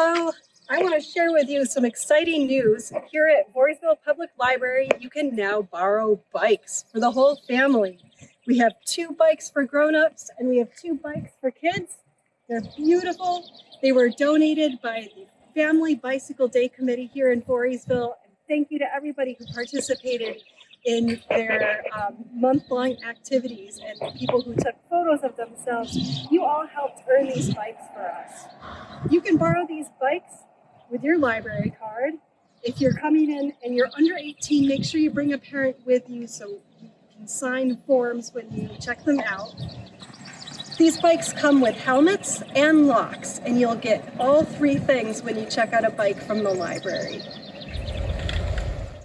Hello, I want to share with you some exciting news. Here at Voorheesville Public Library, you can now borrow bikes for the whole family. We have two bikes for grown-ups and we have two bikes for kids. They're beautiful. They were donated by the Family Bicycle Day Committee here in Voorheesville. And thank you to everybody who participated in their um, month-long activities and the people who took photos of themselves. You all helped earn these bikes for. You can borrow these bikes with your library card. If you're coming in and you're under 18, make sure you bring a parent with you so you can sign forms when you check them out. These bikes come with helmets and locks, and you'll get all three things when you check out a bike from the library.